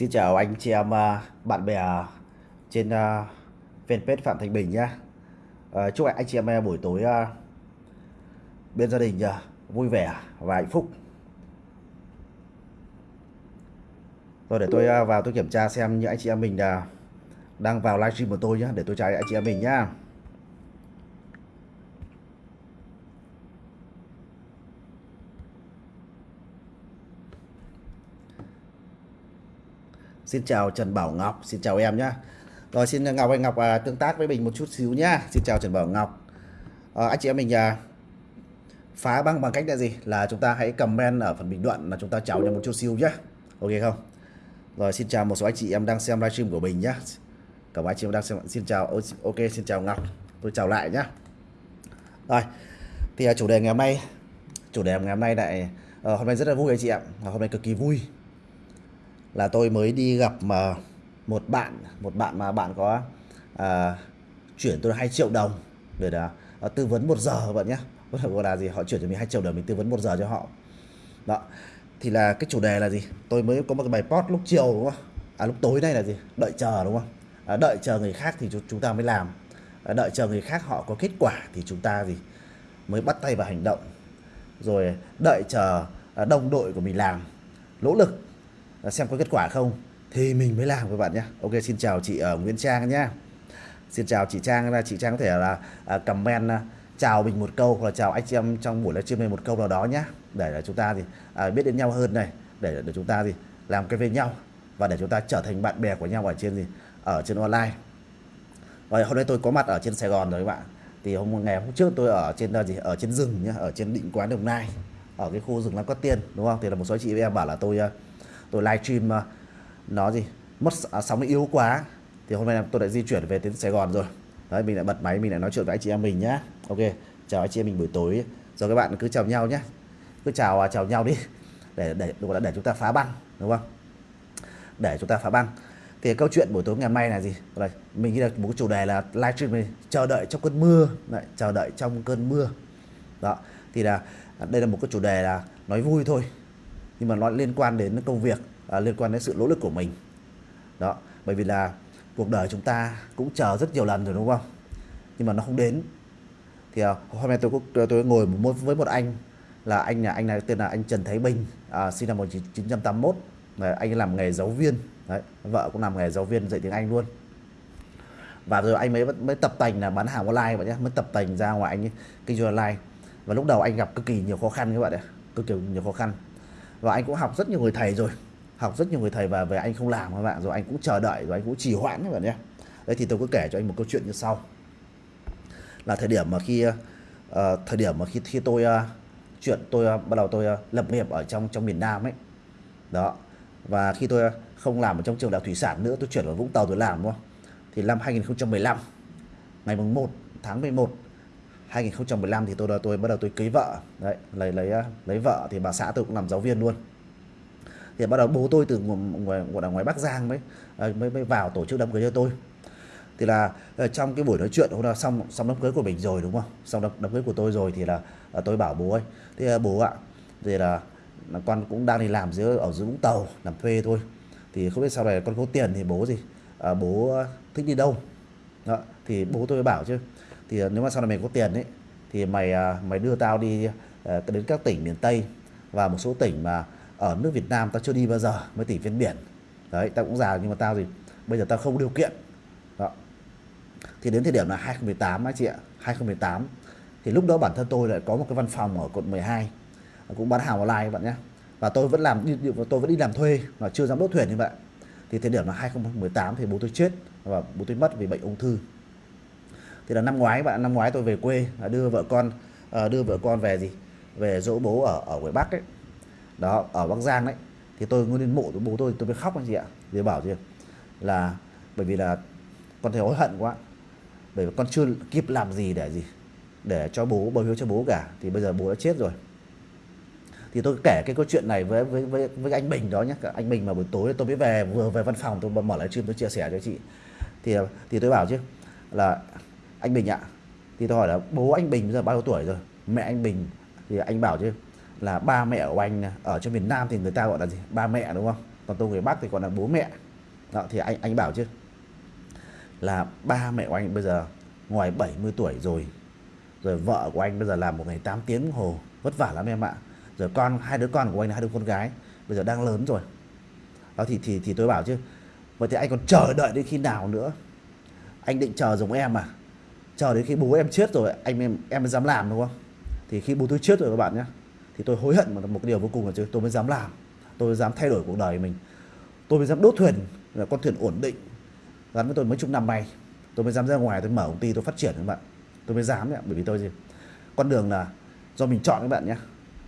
Xin chào anh chị em à, bạn bè trên à, fanpage Phạm Thành Bình nhé. À, chúc anh chị em buổi tối bên gia đình vui vẻ và hạnh phúc. Rồi để tôi vào tôi kiểm tra xem những anh chị em mình đang vào livestream của tôi nhé để tôi chào anh chị em mình nhé Xin chào Trần Bảo Ngọc, xin chào em nhá. Rồi xin Ngọc anh Ngọc à, tương tác với mình một chút xíu nhá. Xin chào Trần Bảo Ngọc. À, anh chị em mình à, phá băng bằng cách là gì? Là chúng ta hãy comment ở phần bình luận là chúng ta chào nhau một chút xíu nhá. Ok không? Rồi xin chào một số anh chị em đang xem livestream của mình nhá. Cảm ơn anh chị em đang xem. Xin chào ok xin chào Ngọc. Tôi chào lại nhá. Rồi. Thì à, chủ đề ngày hôm nay chủ đề ngày hôm nay lại à, hôm nay rất là vui anh chị ạ. Hôm nay cực kỳ vui là tôi mới đi gặp mà một bạn một bạn mà bạn có à, chuyển tôi 2 triệu đồng để là à, tư vấn một giờ bạn nhé. Gọi là gì họ chuyển cho mình 2 triệu đồng mình tư vấn một giờ cho họ. Đó thì là cái chủ đề là gì? Tôi mới có một cái bài post lúc chiều đúng không? À lúc tối nay là gì? Đợi chờ đúng không? À, đợi chờ người khác thì chúng ta mới làm. À, đợi chờ người khác họ có kết quả thì chúng ta gì? Mới bắt tay vào hành động. Rồi đợi chờ à, đồng đội của mình làm. Nỗ lực. Ờ, xem có kết quả không? Thì mình mới làm các bạn nhé. Ok xin chào chị ở Nguyễn Trang nhé. Xin chào chị Trang chị Trang có thể là ờ, comment chào mình một câu hoặc là chào anh chị em trong buổi livestream này một câu nào đó nhé. Để là chúng ta thì à, biết đến nhau hơn này. Để để chúng ta thì làm cái với nhau và để chúng ta trở thành bạn bè của nhau ở trên gì ở trên online. Rồi hôm nay tôi có mặt ở trên Sài Gòn rồi các bạn. Thì hôm ngày hôm trước tôi ở trên là gì? Ở trên rừng nhá ở trên định quán đồng nai ở cái khu rừng Lam Cát Tiên đúng không? Thì là một số chị em bảo là tôi tôi livestream ờ, nó gì? Mất à, sóng yếu quá. Thì hôm nay tôi đã di chuyển về đến Sài Gòn rồi. Đấy mình lại bật máy mình lại nói chuyện với anh chị em mình nhá. Ok chào anh chị em mình buổi tối. Rồi các bạn cứ chào nhau nhé cứ chào à, chào nhau đi. Để để để, để chúng ta phá băng đúng không? Để chúng ta phá băng. Thì câu chuyện buổi tối ngày hôm nay là gì? Là mình nghĩ là một chủ đề là livestream mình chờ đợi trong cơn mưa. Đấy, chờ đợi trong cơn mưa. Đó thì là đây là một cái chủ đề là nói vui thôi nhưng mà nó liên quan đến công việc à, liên quan đến sự nỗ lực của mình. Đó bởi vì là cuộc đời chúng ta cũng chờ rất nhiều lần rồi đúng không? Nhưng mà nó không đến. Thì à, hôm nay tôi cũng tôi ngồi một với một anh là anh là anh này tên là anh Trần Thái Bình à, sinh năm 1981 Đấy, anh làm nghề giáo viên. Đấy, vợ cũng làm nghề giáo viên dạy tiếng Anh luôn. Và rồi anh mới mới tập tành là bán hàng online vậy nhé mới tập tành ra ngoài anh kinh doanh online. Và lúc đầu anh gặp cực kỳ nhiều khó khăn các bạn ạ cực kỳ nhiều khó khăn và anh cũng học rất nhiều người thầy rồi. Học rất nhiều người thầy và về anh không làm các bạn rồi anh cũng chờ đợi rồi anh cũng trì hoãn các bạn nhé. Đấy thì tôi có kể cho anh một câu chuyện như sau. Là thời điểm mà khi uh, thời điểm mà khi khi tôi uh, chuyện tôi uh, bắt đầu tôi uh, lập nghiệp ở trong trong miền Nam ấy. Đó. Và khi tôi uh, không làm ở trong trường đại thủy sản nữa tôi chuyển vào Vũng Tàu tôi làm đúng không? Thì năm 2015 ngày mùng 1 tháng 11 2015 thì tôi tôi bắt đầu tôi cưới vợ. Đấy lấy lấy à, lấy vợ thì bà xã tôi cũng làm giáo viên luôn. Thì bắt đầu bố tôi từ ngoài ngoài, ngoài Bắc Giang mới à, mới mới vào tổ chức đám cưới cho tôi. Thì là ờ, trong cái buổi nói chuyện hôm nào xong xong đám cưới của mình rồi đúng không? Xong đám, đám cưới của tôi rồi thì là, à, tôi bảo bố ấy thì bố ạ thì là, là con cũng đang đi làm dưới ở dưới Vũng Tàu làm thuê thôi. Thì không biết sau này con có tiền thì bố gì? À, bố thích đi đâu? Đó, thì bố tôi bảo chứ thì ờ, nếu mà sau này mày có tiền ấy, thì mày à, mày đưa tao đi ờ, đến các tỉnh miền Tây và một số tỉnh mà ở nước Việt Nam tao chưa đi bao giờ mới tỉnh ven biển. Đấy, tao cũng già nhưng mà tao gì bây giờ tao không điều kiện. Đó. thì đến thời điểm là 2018 anh chị ạ 2018 thì lúc đó bản thân tôi lại có một cái văn phòng ở quận 12 ờ, cũng bán hàng online các bạn nhé và tôi vẫn làm tôi vẫn đi làm thuê mà chưa dám đốt thuyền như vậy. Thì thời điểm là 2018 thì bố tôi chết và bố tôi mất vì bệnh ung thư thì là năm ngoái bạn năm ngoái tôi về quê đưa vợ con ờ, đưa vợ con về gì? Về dỗ bố ở ở ngoài Bắc ấy. Đó ở Bắc Giang đấy. Thì tôi ngồi lên mộ của bố tôi tôi mới khóc anh chị ạ. Thì bảo gì là bởi vì là con thấy hối hận quá. Bởi vì con chưa kịp làm gì để gì? Để cho bố bầu hiếu cho bố cả. Thì bây giờ bố đã chết rồi. Thì tôi kể cái câu chuyện này với với với, với anh Bình đó nhé anh Bình mà buổi tối tôi mới về vừa về văn phòng tôi mở lại stream tôi chia sẻ cho chị. Thì thì tôi bảo chứ là anh Bình ạ. Thì tôi hỏi là bố anh Bình bây giờ bao nhiêu tuổi rồi? Mẹ anh Bình thì anh bảo chứ, là ba mẹ của anh ở trong miền Nam thì người ta gọi là gì? Ba mẹ đúng không? Còn tôi người Bắc thì còn là bố mẹ. Đó, thì anh anh bảo chứ, là ba mẹ của anh bây giờ ngoài 70 tuổi rồi rồi vợ của anh bây giờ làm một ngày 8 tiếng đồng hồ, vất vả lắm em ạ. Rồi con, hai đứa con của anh là hai đứa con gái bây giờ đang lớn rồi. Đó, thì thì thì tôi bảo chứ, vậy thì anh còn chờ đợi đến khi nào nữa? Anh định chờ giống em à? Chờ đến khi bố em chết rồi anh em em mới dám làm đúng không? Thì khi bố tôi chết rồi các bạn nhé thì tôi hối hận một, một điều vô cùng là tôi mới dám làm. Tôi mới dám thay đổi cuộc đời mình. Tôi mới dám đốt thuyền là con thuyền ổn định. Gắn với tôi mấy chục năm nay tôi mới dám ra ngoài tôi mở công ty tôi phát triển các bạn. Tôi mới dám đấy bởi vì tôi gì con đường là do mình chọn các bạn nhé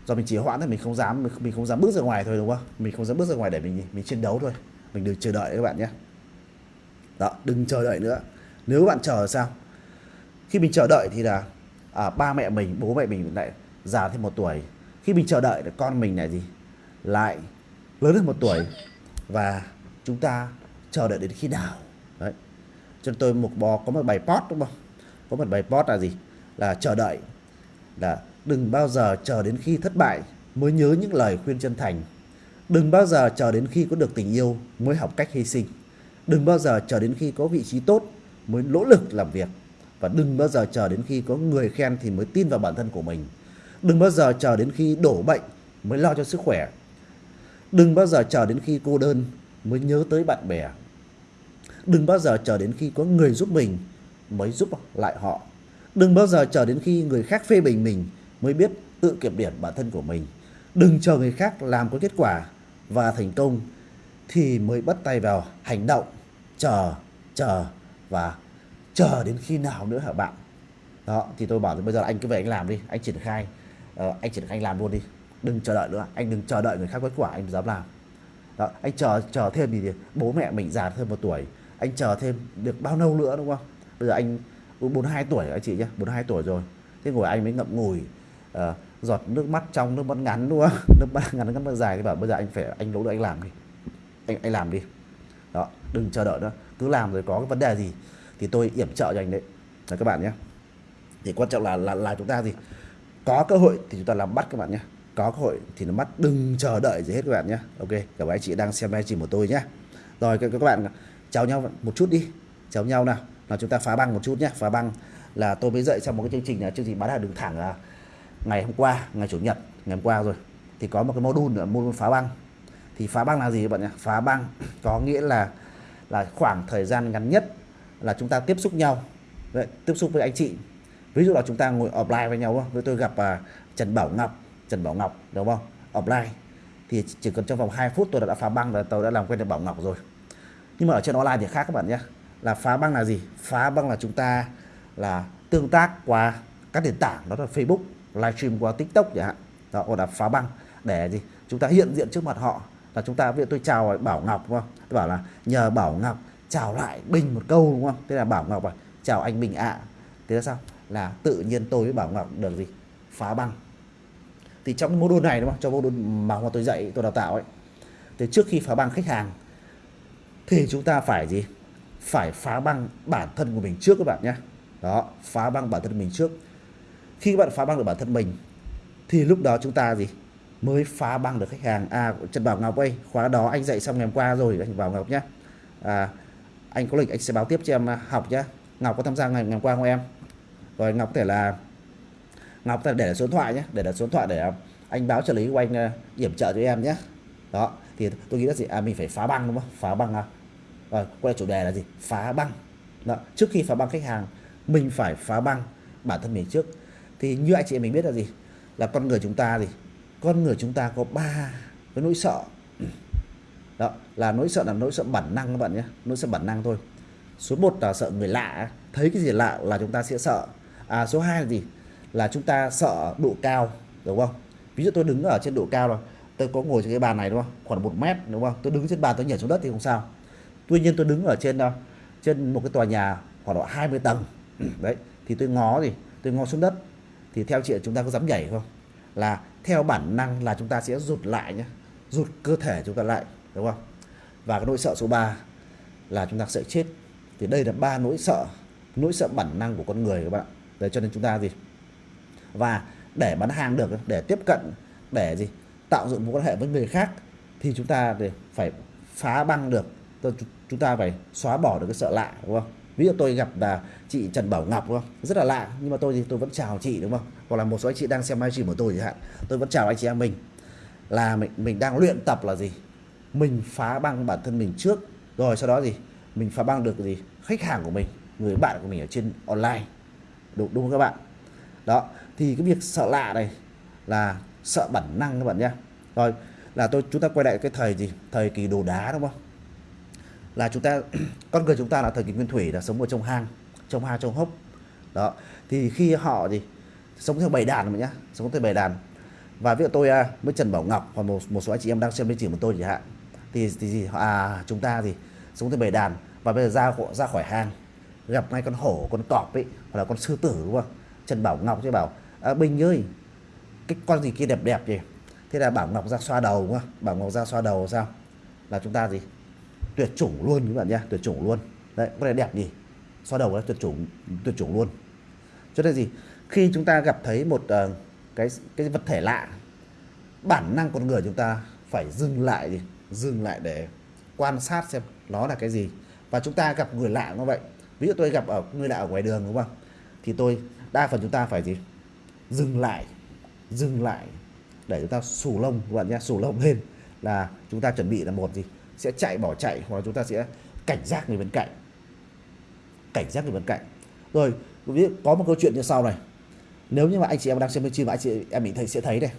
do mình chỉ hoãn thì mình không dám mình không dám bước ra ngoài thôi đúng không? Mình không dám bước ra ngoài để mình mình chiến đấu thôi. Mình đừng chờ đợi các bạn nhé đó đừng chờ đợi nữa. Nếu bạn chờ sao? Khi mình chờ đợi thì là à, ba mẹ mình bố mẹ mình lại già thêm một tuổi. Khi mình chờ đợi thì con mình là gì lại lớn hơn một tuổi. Và chúng ta chờ đợi đến khi nào? Đấy. Cho nên tôi một bò có một bài post đúng không? Có một bài post là gì? Là chờ đợi là đừng bao giờ chờ đến khi thất bại mới nhớ những lời khuyên chân thành. Đừng bao giờ chờ đến khi có được tình yêu mới học cách hy sinh. Đừng bao giờ chờ đến khi có vị trí tốt mới nỗ lực làm việc và đừng bao giờ chờ đến khi có người khen thì mới tin vào bản thân của mình. Đừng bao giờ chờ đến khi đổ bệnh mới lo cho sức khỏe. Đừng bao giờ chờ đến khi cô đơn mới nhớ tới bạn bè. Đừng bao giờ chờ đến khi có người giúp mình mới giúp lại họ. Đừng bao giờ chờ đến khi người khác phê bình mình mới biết tự kiểm điểm bản thân của mình. Đừng chờ người khác làm có kết quả và thành công thì mới bắt tay vào hành động, chờ chờ và chờ đến khi nào nữa hả bạn? Đó thì tôi bảo bây giờ anh cứ về anh làm đi anh triển khai. Uh, anh triển khai anh làm luôn đi. Đừng chờ đợi nữa anh đừng chờ đợi người khác kết quả anh dám làm. Đó, anh chờ chờ thêm thì bố mẹ mình già thêm một tuổi. Anh chờ thêm được bao lâu nữa đúng không? Bây giờ anh 42 tuổi anh chị nhé 42 tuổi rồi. Thế ngồi anh mới ngậm ngùi uh, giọt nước mắt trong nước mắt ngắn đúng không? Nước mắt ngắn nước mắt dài. Thì bảo bây giờ anh phải anh nỗ lực anh làm đi. Anh anh làm đi. Đó đừng chờ đợi nữa. Cứ làm rồi có cái vấn đề gì thì tôi yểm trợ cho anh đấy. Là các bạn nhé. Thì quan trọng là là là chúng ta gì có cơ hội thì chúng ta làm bắt các bạn nhé. Có cơ hội thì nó bắt đừng chờ đợi gì hết các bạn nhé. Ok cả anh chị đang xem livestream của tôi nhé. Rồi các, các bạn chào nhau một chút đi. Chào nhau nào. Là chúng ta phá băng một chút nhé. Phá băng là tôi mới dậy trong một cái chương trình là chương trình bán hàng đường thẳng là ngày hôm qua ngày chủ nhật ngày hôm qua rồi. Thì có một cái module nữa module phá băng. Thì phá băng là gì các bạn nhé? Phá băng có nghĩa là là khoảng thời gian ngắn nhất là chúng ta tiếp xúc nhau Vậy, tiếp xúc với anh chị. Ví dụ là chúng ta ngồi offline với nhau với tôi gặp à, Trần Bảo Ngọc Trần Bảo Ngọc đúng không? Offline. Thì chỉ cần trong vòng 2 phút tôi đã phá băng là tôi đã làm quen được Bảo Ngọc rồi. Nhưng mà ở trên online thì khác các bạn nhé. Là phá băng là gì? Phá băng là chúng ta là tương tác qua các nền tảng đó là Facebook livestream qua TikTok chẳng hạn. Đó gọi là phá băng. Để gì? Chúng ta hiện diện trước mặt họ. Là chúng ta viện tôi chào Bảo Ngọc đúng không? Tôi bảo là nhờ Bảo Ngọc chào lại Bình một câu đúng không? Thế là Bảo Ngọc à chào anh Bình ạ. À. thế là sao? Là tự nhiên tôi với Bảo Ngọc được gì? Phá băng. Thì trong mô đun này đúng không? Trong mô đun mà tôi dạy tôi đào tạo ấy thì trước khi phá băng khách hàng thì chúng ta phải gì? Phải phá băng bản thân của mình trước các bạn nhé đó phá băng bản thân mình trước. Khi các bạn phá băng được bản thân mình thì lúc đó chúng ta gì? Mới phá băng được khách hàng. À Trần Bảo Ngọc ơi khóa đó anh dạy xong ngày hôm qua rồi anh Bảo Ngọc nhé à, anh có lịch anh sẽ báo tiếp cho em à, học nhé Ngọc có tham gia ngày, ngày hôm qua không em? Rồi Ngọc có thể là Ngọc có thể để số điện thoại nhé để là số điện thoại để à, anh báo trợ lý của anh à, điểm trợ cho em nhé đó thì tôi nghĩ là gì? À mình phải phá băng đúng không? Phá băng à? Rồi quay chủ đề là gì? Phá băng. Đó. trước khi phá băng khách hàng mình phải phá băng bản thân mình trước. Thì như anh chị mình biết là gì? Là con người chúng ta gì? Con người chúng ta có ba cái nỗi sợ đó, là nỗi sợ là nỗi sợ bản năng các bạn nhé, nỗi sợ bản năng thôi. Số 1 là sợ người lạ thấy cái gì lạ là chúng ta sẽ sợ. À số 2 là gì? Là chúng ta sợ độ cao, đúng không? Ví dụ tôi đứng ở trên độ cao rồi, tôi có ngồi trên cái bàn này, đúng không? Khoảng một mét, đúng không? Tôi đứng trên bàn tôi nhảy xuống đất thì không sao. Tuy nhiên tôi đứng ở trên đâu trên một cái tòa nhà khoảng độ 20 tầng, đấy, thì tôi ngó gì? Tôi ngó xuống đất. Thì theo chị, chúng ta có dám nhảy không? Là theo bản năng là chúng ta sẽ rụt lại nhé, rụt cơ thể chúng ta lại đúng không? Và cái nỗi sợ số 3 là chúng ta sẽ chết. Thì đây là ba nỗi sợ nỗi sợ bản năng của con người các bạn để cho nên chúng ta gì? Và để bán hàng được, để tiếp cận, để gì? Tạo dựng mối quan hệ với người khác thì chúng ta phải phá băng được. Chúng ta phải xóa bỏ được cái sợ lạ, đúng không? Ví dụ tôi gặp là chị Trần Bảo Ngọc, đúng không? Rất là lạ, nhưng mà tôi thì tôi vẫn chào chị, đúng không? Hoặc là một số anh chị đang xem livestream của tôi chẳng hạn. Tôi vẫn chào anh chị em mình. Là mình mình đang luyện tập là gì? Mình phá băng bản thân mình trước, rồi sau đó gì? Mình phá băng được gì? Khách hàng của mình, người bạn của mình ở trên online. Đúng đúng không các bạn? Đó, thì cái việc sợ lạ này là sợ bản năng các bạn nhé. Rồi, là tôi, chúng ta quay lại cái thời gì? Thời kỳ đồ đá đúng không? Là chúng ta, con người chúng ta là thời kỳ nguyên thủy, là sống ở trong hang trong hang, trong hốc. Đó, thì khi họ gì? Sống theo bầy đàn mà nhá sống theo bầy đàn. Và ví dụ tôi à, với Trần Bảo Ngọc và một một số anh chị em đang xem bên trình của tôi chẳng hạn thì thì gì? À chúng ta thì xuống tới bầy đàn và bây giờ ra ra khỏi hang gặp ngay con hổ con cọp ấy hoặc là con sư tử đúng không? Trần Bảo Ngọc chứ bảo à, Bình ơi cái con gì kia đẹp đẹp gì thế là Bảo Ngọc ra xoa đầu đúng không? Bảo Ngọc ra xoa đầu sao? Là chúng ta gì? Tuyệt chủng luôn các bạn nhá tuyệt chủng luôn. Đấy có này đẹp gì xoa đầu là tuyệt chủng tuyệt chủng luôn. Cho nên gì? Khi chúng ta gặp thấy một uh, cái cái vật thể lạ bản năng con người chúng ta phải dừng lại gì dừng lại để quan sát xem nó là cái gì. Và chúng ta gặp người lạ như vậy. Ví dụ tôi gặp ở, người lạ ở ngoài đường, đúng không? Thì tôi, đa phần chúng ta phải gì? Dừng lại dừng lại để chúng ta sù lông các bạn nhé sù lông lên là chúng ta chuẩn bị là một gì? Sẽ chạy bỏ chạy, hoặc là chúng ta sẽ cảnh giác người bên cạnh. Cảnh giác người bên cạnh. Rồi, ví dụ có một câu chuyện như sau này. Nếu như mà anh chị em đang xem bên và anh chị em mình thấy, sẽ thấy đây.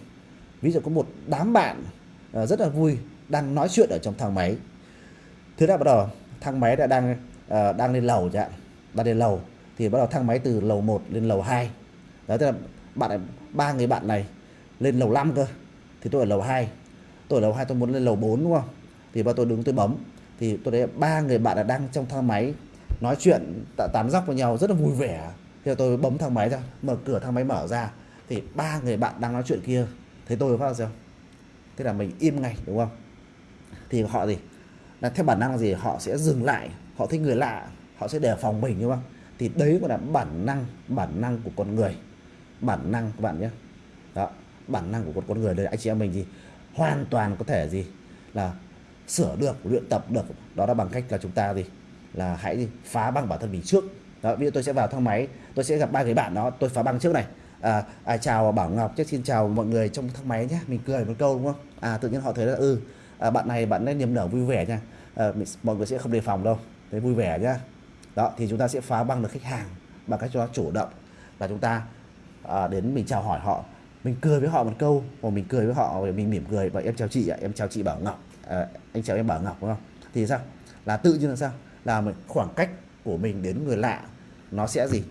Ví dụ có một đám bạn ờ, rất là vui đang nói chuyện ở trong thang máy. Thế là bắt đầu thang máy đã đang uh, đang lên lầu chẳng đang lên lầu thì bắt đầu thang máy từ lầu 1 lên lầu 2 đó tức là bạn ba người bạn này lên lầu 5 cơ thì tôi ở lầu 2 tôi ở lầu 2 tôi muốn lên lầu 4 đúng không? Thì bắt tôi đứng tôi bấm. Thì tôi thấy ba người bạn là đang trong thang máy nói chuyện tán dóc với nhau rất là vui vẻ. Thì tôi bấm thang máy ra mở cửa thang máy mở ra. Thì ba người bạn đang nói chuyện kia. Thấy tôi phát sao? Thế là mình im ngay đúng không? Thì họ gì? Là theo bản năng gì họ sẽ dừng lại họ thấy người lạ họ sẽ đề phòng mình đúng không? Thì đấy gọi là bản năng bản năng của con người. Bản năng các bạn nhé. Đó bản năng của con con người đây anh chị em mình gì hoàn toàn có thể gì? Là sửa được luyện tập được. Đó là bằng cách là chúng ta gì? Là hãy gì? phá băng bản thân mình trước. Đó bây giờ tôi sẽ vào thang máy tôi sẽ gặp ba người bạn đó tôi phá băng trước này. À, à chào bảo ngọc chắc xin chào mọi người trong thang máy nhé. Mình cười một câu đúng không? À tự nhiên họ thấy là ừ à, bạn này bạn ấy niềm nở vui vẻ nha. À, mình, mọi người sẽ không đề phòng đâu. Thấy vui vẻ nhá. Đó thì chúng ta sẽ phá băng được khách hàng bằng cách cho nó chủ động. Là chúng ta à, đến mình chào hỏi họ. Mình cười với họ một câu hoặc mình cười với họ mình mỉm cười và em chào chị ạ em chào chị bảo ngọc. À, anh chào em bảo ngọc đúng không? Thì sao? Là tự nhiên là sao? Là mình khoảng cách của mình đến người lạ nó sẽ gì?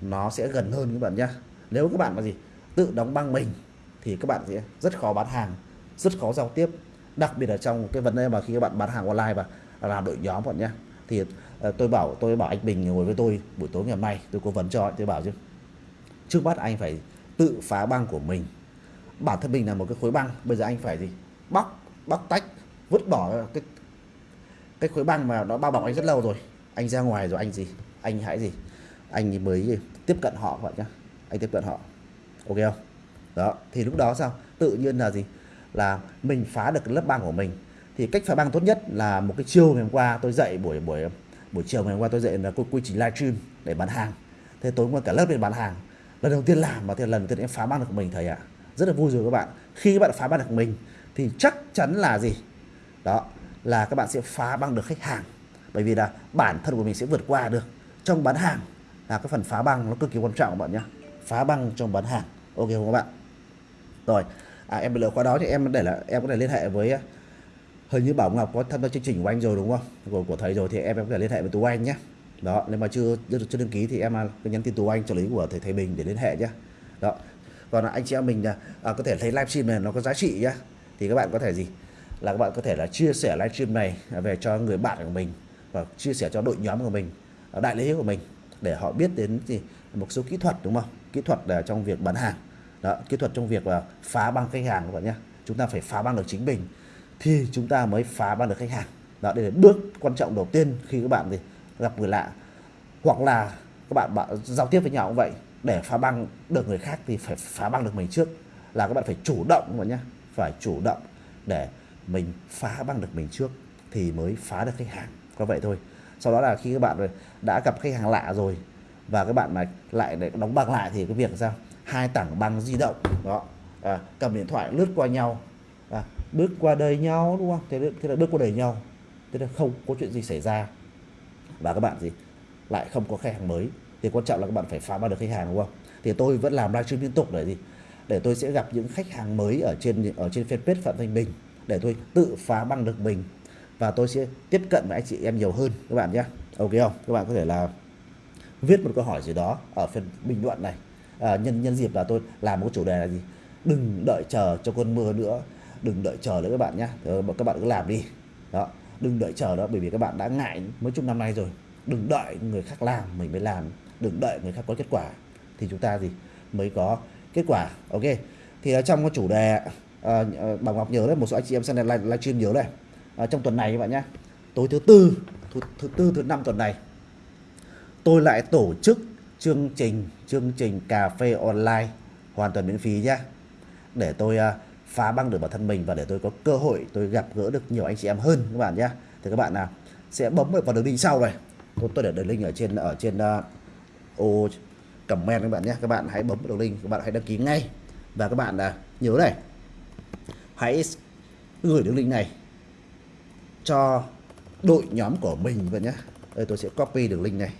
Nó sẽ gần hơn các bạn nhá. Nếu các bạn mà gì? Tự đóng băng mình thì các bạn sẽ rất khó bán hàng rất khó giao tiếp đặc biệt là trong cái vấn đề mà khi các bạn bán hàng online và làm đội nhóm bọn nhé, thì ờ, tôi bảo tôi bảo anh Bình ngồi với tôi buổi tối ngày hôm nay tôi cố vấn cho tôi bảo chứ trước mắt anh phải tự phá băng của mình. Bản thân mình là một cái khối băng bây giờ anh phải gì? Bóc bóc tách vứt bỏ cái cái khối băng mà nó bao bọc anh rất lâu rồi. Anh ra ngoài rồi anh gì? Anh hãy gì? Anh mới tiếp cận họ vậy nhá anh tiếp cận họ. Ok không? Đó thì lúc đó sao? Tự nhiên là gì? Là mình phá được lớp băng của mình. Thì cách phá băng tốt nhất là một cái chiều ngày hôm qua tôi dạy buổi buổi buổi chiều ngày hôm qua tôi dạy là quy trình livestream để bán hàng. Thế tối qua cả lớp để bán hàng. Lần đầu tiên làm và thì lần đầu tiên em phá băng được của mình thầy ạ. À. rất là vui rồi các bạn. Khi các bạn phá băng được mình thì chắc chắn là gì? Đó, là các bạn sẽ phá băng được khách hàng. Bởi vì là bản thân của mình sẽ vượt qua được. Trong bán hàng là cái phần phá băng nó cực kỳ quan trọng các bạn nhé phá băng trong bán hàng. Ok không các bạn? Rồi à, em lựa qua đó thì em để là em có thể liên hệ với à, hình như Bảo Ngọc có tham gia chương trình của anh rồi đúng không? Của, của thầy rồi thì em, em có thể liên hệ với Tú Anh nhé. Đó nếu mà chưa chưa đăng ký thì em à, cứ nhắn tin Tú Anh trợ lý của thầy thầy Bình để liên hệ nhé. Đó. Còn anh chị em mình à, à có thể thấy livestream này nó có giá trị nhá thì các bạn có thể gì? Là các bạn có thể là chia sẻ livestream này về cho người bạn của mình và chia sẻ cho đội nhóm của mình đại lý của mình để họ biết đến gì một số kỹ thuật đúng không? Kỹ thuật là trong việc bán hàng đó, kỹ thuật trong việc là phá băng khách hàng các bạn nhé. Chúng ta phải phá băng được chính mình thì chúng ta mới phá băng được khách hàng. Đó đây là bước quan trọng đầu tiên khi các bạn thì gặp người lạ. Hoặc là các bạn, bạn giao tiếp với nhau cũng vậy để phá băng được người khác thì phải phá băng được mình trước. Là các bạn phải chủ động các bạn nhé phải chủ động để mình phá băng được mình trước thì mới phá được khách hàng. Có vậy thôi. Sau đó là khi các bạn đã gặp khách hàng lạ rồi và các bạn mà lại đóng băng lại thì cái việc sao? Hai tảng băng di động đó. À, cầm điện thoại lướt qua nhau. À, bước qua đời nhau đúng không? Thế, thế là bước qua đời nhau. Thế là không có chuyện gì xảy ra. Và các bạn gì? Lại không có khách hàng mới. Thì quan trọng là các bạn phải phá bắt được khách hàng đúng không? Thì tôi vẫn làm livestream liên tục để gì? Để tôi sẽ gặp những khách hàng mới ở trên ở trên fanpage phạm thanh bình. Để tôi tự phá băng được mình. Và tôi sẽ tiếp cận với anh chị em nhiều hơn các bạn nhé. Ok không? Các bạn có thể là viết một câu hỏi gì đó ở phần bình luận này à, nhân nhân dịp là tôi làm một chủ đề là gì? Đừng đợi chờ cho cơn mưa nữa. Đừng đợi chờ nữa các bạn nhé ờ, các bạn cứ làm đi. Đó. Đừng đợi chờ đó bởi vì các bạn đã ngại mấy chục năm nay rồi. Đừng đợi người khác làm mình mới làm. Đừng đợi người khác có kết quả. Thì chúng ta gì? Mới có kết quả. Ok. Thì ở trong cái chủ đề à, bà Ngọc nhớ đấy một số anh chị em xem này live stream nhớ đây à, trong tuần này các bạn nhé tối thứ tư thứ, thứ tư thứ năm tuần này tôi lại tổ chức chương trình chương trình cà phê online hoàn toàn miễn phí nhé để tôi uh, phá băng được bản thân mình và để tôi có cơ hội tôi gặp gỡ được nhiều anh chị em hơn các bạn nhé thì các bạn nào sẽ bấm vào đường link sau này. Tôi tôi để đường link ở trên ở trên uh, ô comment các bạn nhé các bạn hãy bấm đường link các bạn hãy đăng ký ngay. Và các bạn là nhớ này hãy gửi đường link này cho đội nhóm của mình vậy nhé đây tôi sẽ copy đường link này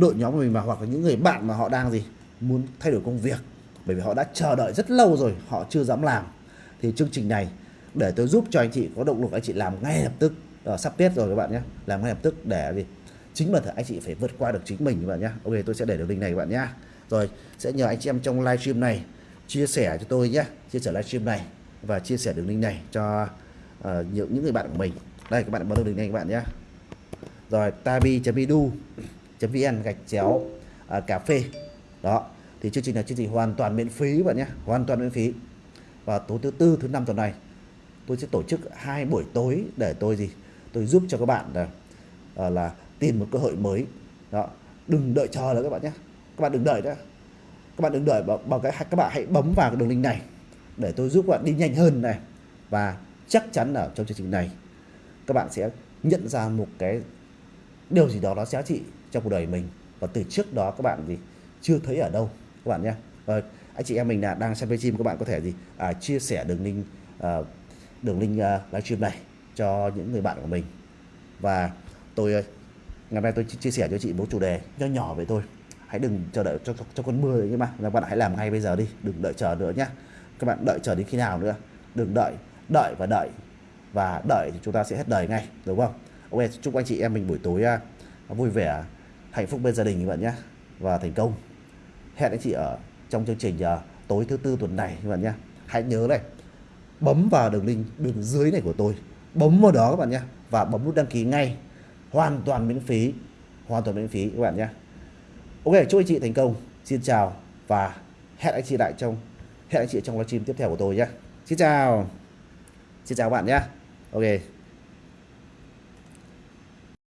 đội nhóm của mình mà hoặc là những người bạn mà họ đang gì muốn thay đổi công việc. Bởi vì họ đã chờ đợi rất lâu rồi họ chưa dám làm. Thì chương trình này để tôi giúp cho anh chị có động lực anh chị làm ngay lập tức. À, sắp tết rồi các bạn nhé. Làm ngay lập tức để gì chính bản thân anh chị phải vượt qua được chính mình các bạn nhé. Ok tôi sẽ để đường link này các bạn nhé. Rồi sẽ nhờ anh chị em trong livestream này chia sẻ cho tôi nhé. Chia sẻ livestream này và chia sẻ đường link này cho uh, những những người bạn của mình. Đây các bạn bấm đường link này các bạn nhé. Rồi tabi.edu vn gạch chéo uh, cà phê. Đó thì chương trình là chương trình hoàn toàn miễn phí các bạn nhé hoàn toàn miễn phí. Và tối thứ tư thứ năm tuần này tôi sẽ tổ chức hai buổi tối để tôi gì? Tôi giúp cho các bạn là uh, là tìm một cơ hội mới. Đó đừng đợi chờ nữa các bạn nhé. Các bạn đừng đợi nữa. Các bạn đừng đợi bằng, bằng cái các bạn hãy bấm vào cái đường link này để tôi giúp các bạn đi nhanh hơn này. Và chắc chắn là trong chương trình này các bạn sẽ nhận ra một cái điều gì đó nó giá trị trong cuộc đời mình. Và từ trước đó các bạn gì chưa thấy ở đâu các bạn nhé. Và anh chị em mình là đang xem livestream các bạn có thể gì à, chia sẻ đường link à, đường link à, livestream này cho những người bạn của mình. Và tôi à, ngày hôm nay tôi chia sẻ cho chị một chủ đề nho nhỏ vậy thôi. Hãy đừng chờ đợi cho, cho, cho con mưa nhưng mà các bạn hãy làm ngay bây giờ đi đừng đợi chờ nữa nhé. Các bạn đợi chờ đến khi nào nữa? Đừng đợi đợi và đợi. Và đợi thì chúng ta sẽ hết đời ngay đúng không? Ok chúc anh chị em mình buổi tối uh, vui vẻ hạnh phúc bên gia đình các bạn nhé và thành công. Hẹn anh chị ở trong chương trình uh, tối thứ tư tuần này các bạn nhé hãy nhớ này bấm vào đường link bên dưới này của tôi. Bấm vào đó các bạn nhé và bấm nút đăng ký ngay. Hoàn toàn miễn phí. Hoàn toàn miễn phí các bạn nhé ok chúc anh chị thành công. Xin chào và hẹn anh chị lại trong hẹn anh chị trong livestream tiếp theo của tôi nhé xin chào. Xin chào các bạn nhé ok.